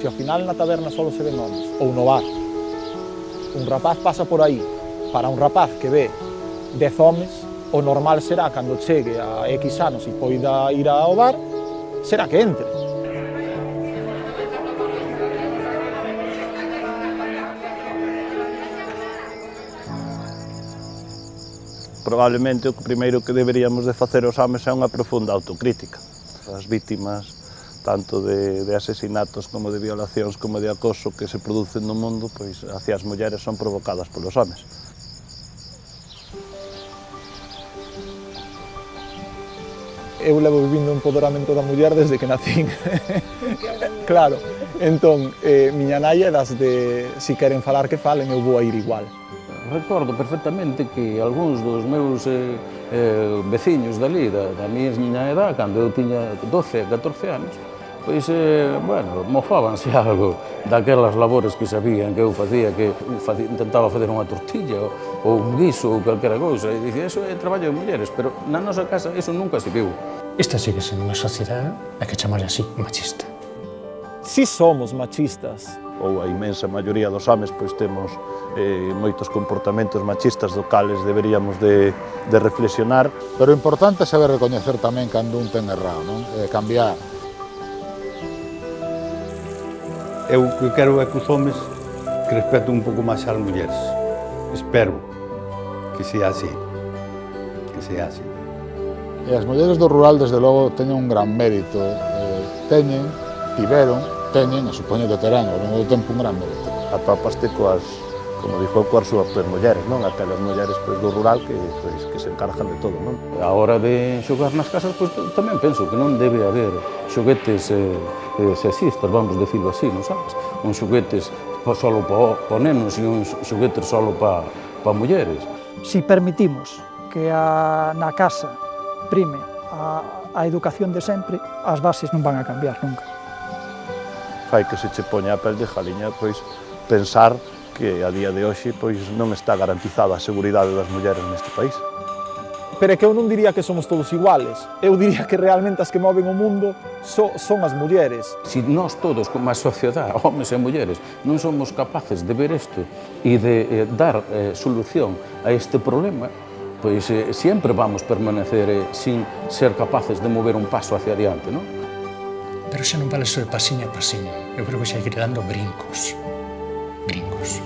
Se ao final na taberna solo se ven homens, ou no bar, un rapaz pasa por aí, para un rapaz que ve dez homes, o normal será cando chegue a X anos e poida ir ao bar, será que entre. Probablemente o primeiro que deberíamos de facer os homens é unha profunda autocrítica as vítimas tanto de, de asesinatos como de violacións como de acoso que se producen no mundo, pois hacia as mulleres son provocadas polos homes. Eu levo vivindo un empoderamento da muller desde que nacín. claro, entón, eh, miña nai é das de si queren falar que falen, eu vou a ir igual recordo perfectamente que algúns dos meus eh, eh, veciños dali, da, da miña edad, cando eu tiña 12, 14 anos, pois, eh, bueno, mofábanse algo daquelas labores que sabían que eu facía, que facía, intentaba facer unha tortilla ou, ou un guiso ou calquera cousa, e dicía, eso é traballo de mulleres, pero na nosa casa eso nunca se viu. Esta sigue sendo unha sociedade a que chamar así machista. Si somos machistas, ou a imensa maioría dos homes, pois temos eh, moitos comportamentos machistas do cales deberíamos de, de reflexionar. Pero o importante é saber recoñecer tamén cando un ten errado, non? E cambiar. Eu que quero é que os homes que respeten un pouco máis as mulleres. Espero que sea así. Que sea así. E as mulleres do rural, desde logo, teñen un gran mérito. Eh, eh teñen, tiveron, teñen, e supoño que terán ao longo do tempo un gran mérito. Atópaste coas, como dixo, coas súas pues, mulleres, non? Aquelas mulleres pois, do rural que, pois, que se encargan de todo, non? A hora de xogar nas casas, pois, tamén penso que non debe haber xoguetes eh, eh, sexistas, vamos decirlo así, non sabes? Un xoguetes só para pa nenos e un xoguetes só para pa mulleres. Si permitimos que a, na casa prime a, a educación de sempre, as bases non van a cambiar nunca fai que se che poña a pel de jaliña, pois, pensar que a día de hoxe pois non está garantizada a seguridade das mulleres neste país. Pero é que eu non diría que somos todos iguales. Eu diría que realmente as que moven o mundo so, son as mulleres. Se si nós todos, como a sociedade, homens e mulleres, non somos capaces de ver isto e de eh, dar eh, solución a este problema, pois eh, sempre vamos permanecer eh, sin ser capaces de mover un paso hacia adiante, non? Pero xa non vale ser pasiño a pasiño. Eu creo que xa hai que ir dando brincos. Brincos.